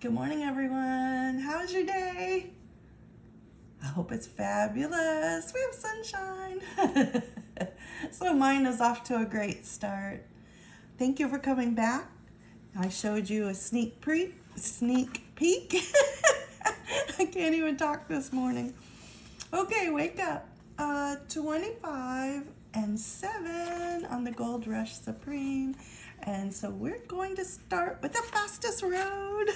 Good morning, everyone. How's your day? I hope it's fabulous. We have sunshine. so mine is off to a great start. Thank you for coming back. I showed you a sneak pre sneak peek. I can't even talk this morning. Okay, wake up. Uh, 25 and 7 on the Gold Rush Supreme. And so we're going to start with the fastest road.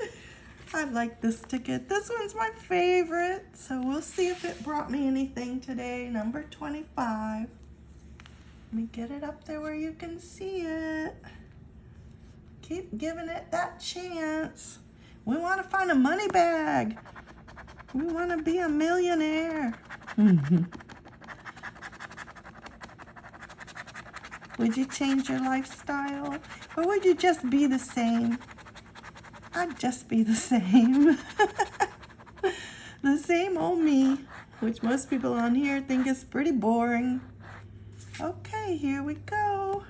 I like this ticket. This one's my favorite. So we'll see if it brought me anything today. Number 25. Let me get it up there where you can see it. Keep giving it that chance. We want to find a money bag. We want to be a millionaire. Would you change your lifestyle? Or would you just be the same? I'd just be the same. the same old me, which most people on here think is pretty boring. Okay, here we go.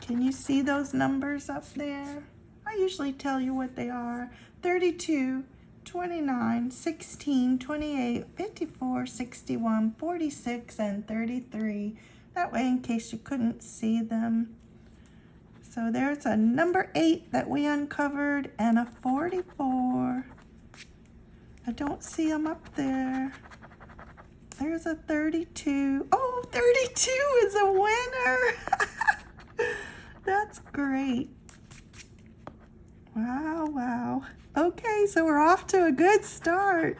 Can you see those numbers up there? I usually tell you what they are. 32, 29, 16, 28, 54, 61, 46, and 33. That way, in case you couldn't see them. So there's a number 8 that we uncovered and a 44. I don't see them up there. There's a 32. Oh, 32 is a winner. That's great. Wow, wow. Okay, so we're off to a good start.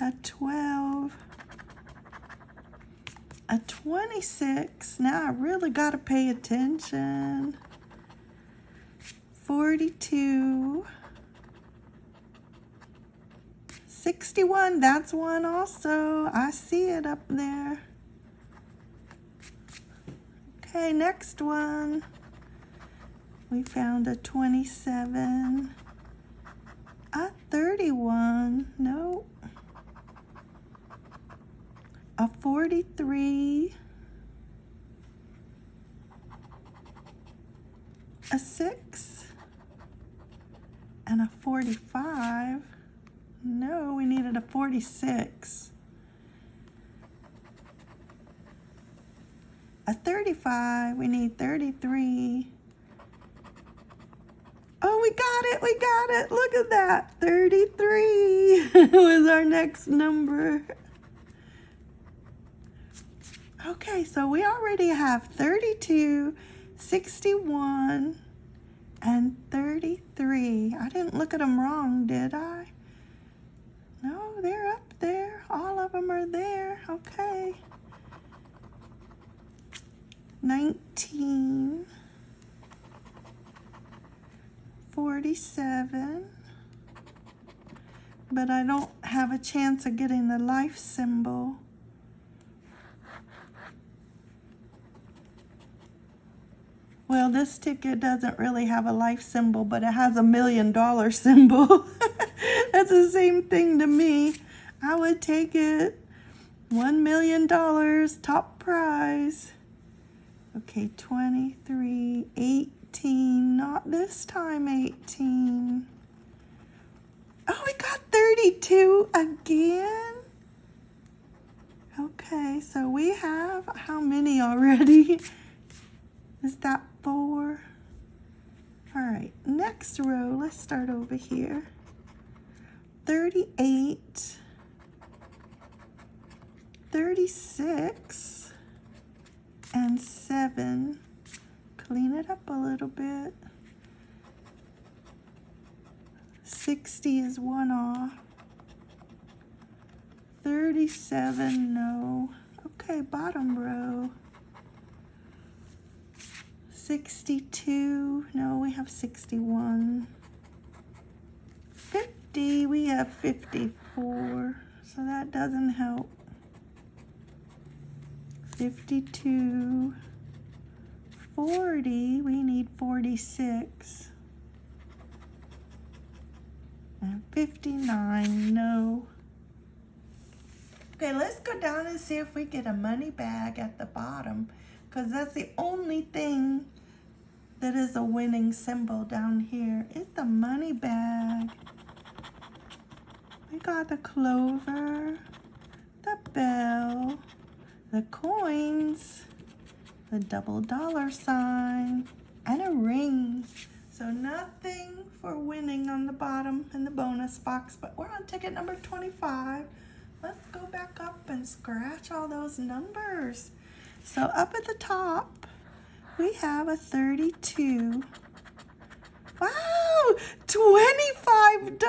A 12. A 26. Now I really got to pay attention. 42. 61, that's one also. I see it up there. Okay, next one. We found a 27, a 31, no, a 43, a 6, and a 45. No, we needed a 46. A 35, we need 33. Oh, we got it, we got it. Look at that. 33 was our next number. Okay, so we already have 32, 61, and 33. I didn't look at them wrong, did I? No, they're up there. All of them are there. Okay. 19. 47 but I don't have a chance of getting the life symbol. Well, this ticket doesn't really have a life symbol, but it has a million dollar symbol. That's the same thing to me. I would take it. One million dollars, top prize. Okay, 23, 18, not this time 18. Oh, we got 32 again. Okay, so we have how many already? Is that four? All right, next row, let's start over here. 38, 36, and 7 clean it up a little bit. 60 is one off. 37, no. Okay, bottom row. 62, no, we have 61. 50, we have 54, so that doesn't help. 52. 40, we need 46. And 59, no. Okay, let's go down and see if we get a money bag at the bottom because that's the only thing that is a winning symbol down here is the money bag. We got the clover, the bell, the coins, the double dollar sign, and a ring. So nothing for winning on the bottom in the bonus box, but we're on ticket number 25. Let's go back up and scratch all those numbers. So up at the top, we have a 32. Wow, $25.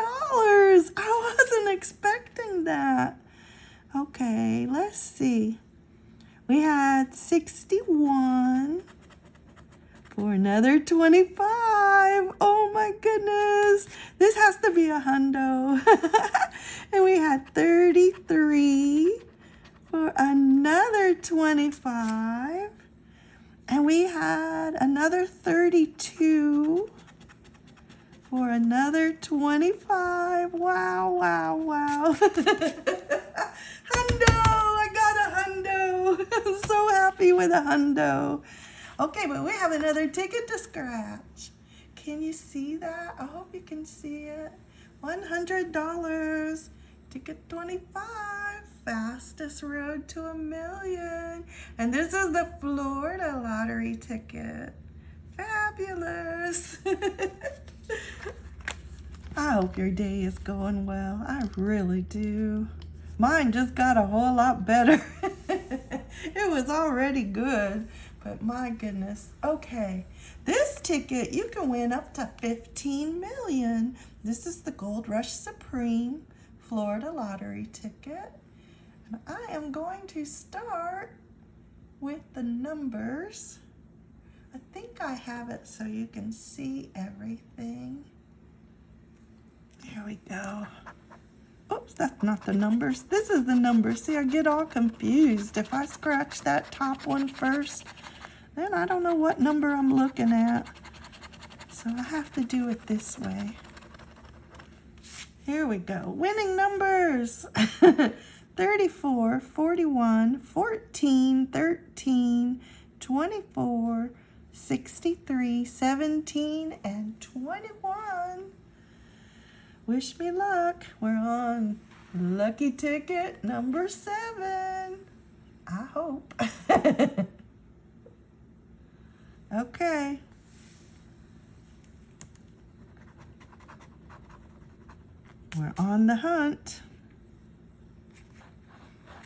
I wasn't expecting that. Okay, let's see. We had 61 for another 25. Oh my goodness. This has to be a hundo. and we had 33 for another 25. And we had another 32 for another 25. Wow, wow, wow. hundo! I got a hundo. I'm happy with a hundo. Okay, but we have another ticket to scratch. Can you see that? I hope you can see it. $100. Ticket 25. Fastest road to a million. And this is the Florida lottery ticket. Fabulous. I hope your day is going well. I really do. Mine just got a whole lot better. it was already good, but my goodness. Okay, this ticket, you can win up to 15 million. This is the Gold Rush Supreme Florida Lottery ticket. And I am going to start with the numbers. I think I have it so you can see everything. There we go. Oops, that's not the numbers. This is the numbers. See, I get all confused. If I scratch that top one first, then I don't know what number I'm looking at. So I have to do it this way. Here we go. Winning numbers. 34, 41, 14, 13, 24, 63, 17, and 21. Wish me luck. We're on lucky ticket number seven. I hope. okay. We're on the hunt.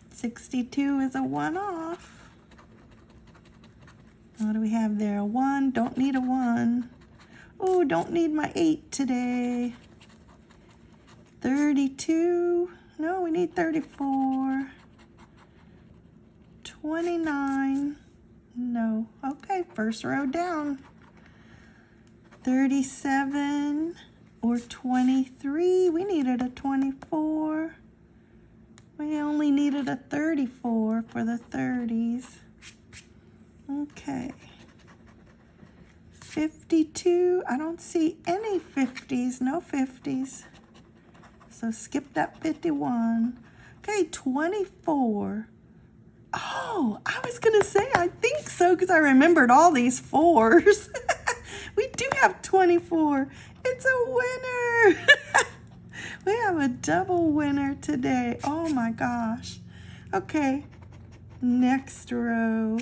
62 is a one-off. What do we have there? A one, don't need a one. Oh, don't need my eight today. 32. No, we need 34. 29. No. Okay, first row down. 37 or 23. We needed a 24. We only needed a 34 for the 30s. Okay. 52. I don't see any 50s. No 50s. So skip that 51. Okay, 24. Oh, I was going to say, I think so, because I remembered all these fours. we do have 24. It's a winner. we have a double winner today. Oh my gosh. Okay, next row.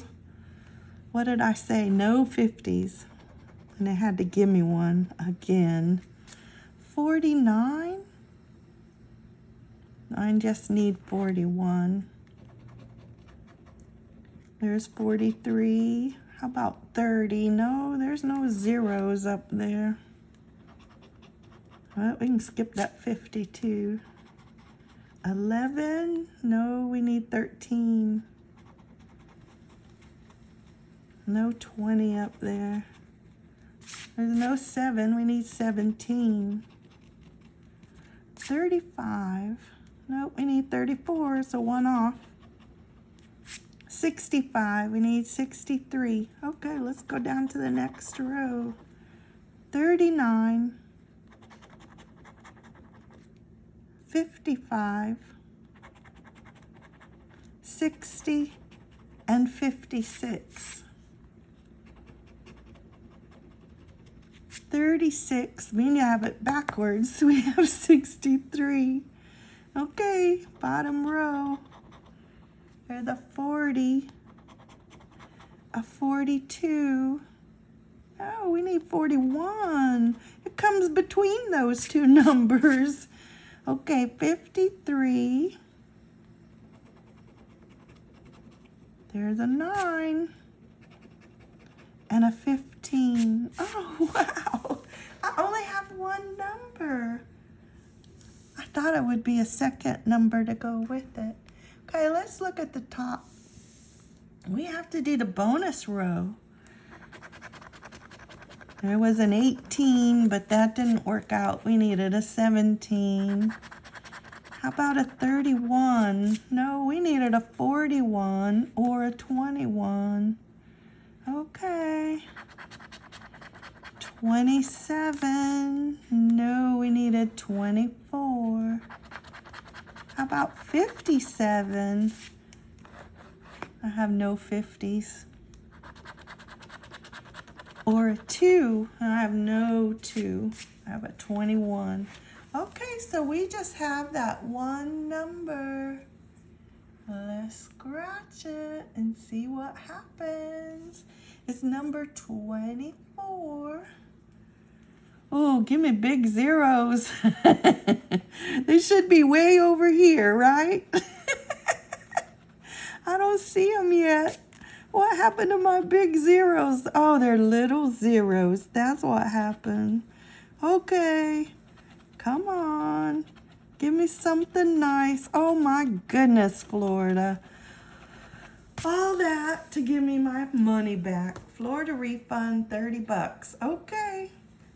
What did I say? No 50s. And they had to give me one again. 49. I just need 41. There's 43. How about 30? No, there's no zeros up there. Well, we can skip that 52. 11. No, we need 13. No 20 up there. There's no 7. We need 17. 35. Nope, we need 34, so one off. 65, we need 63. Okay, let's go down to the next row. 39, 55, 60, and 56. 36. We have it backwards. We have 63. Okay, bottom row. There's a 40. A 42. Oh, we need 41. It comes between those two numbers. Okay, 53. There's a 9 and a 15. Oh, wow. I only have one number. I thought it would be a second number to go with it. Okay, let's look at the top. We have to do the bonus row. There was an 18, but that didn't work out. We needed a 17. How about a 31? No, we needed a 41 or a 21. Okay. 27. No, we needed 24. How about 57? I have no 50s. Or a 2. I have no 2. I have a 21. Okay, so we just have that one number. Let's scratch it and see what happens. It's number 24. Oh, give me big zeros. they should be way over here, right? I don't see them yet. What happened to my big zeros? Oh, they're little zeros. That's what happened. Okay. Come on. Give me something nice. Oh my goodness, Florida. All that to give me my money back. Florida refund, 30 bucks. Okay.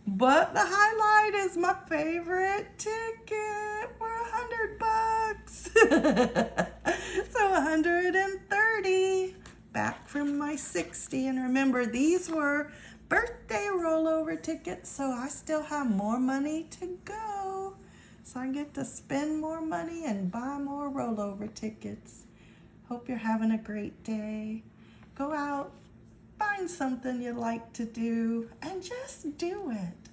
But the highlight is my favorite ticket for a hundred bucks. so 130 back from my 60. And remember, these were birthday rollover tickets, so I still have more money to go. So I get to spend more money and buy more rollover tickets. Hope you're having a great day. Go out, find something you like to do, and just do it.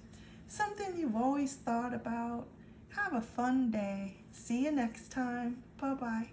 Something you've always thought about. Have a fun day. See you next time. Bye-bye.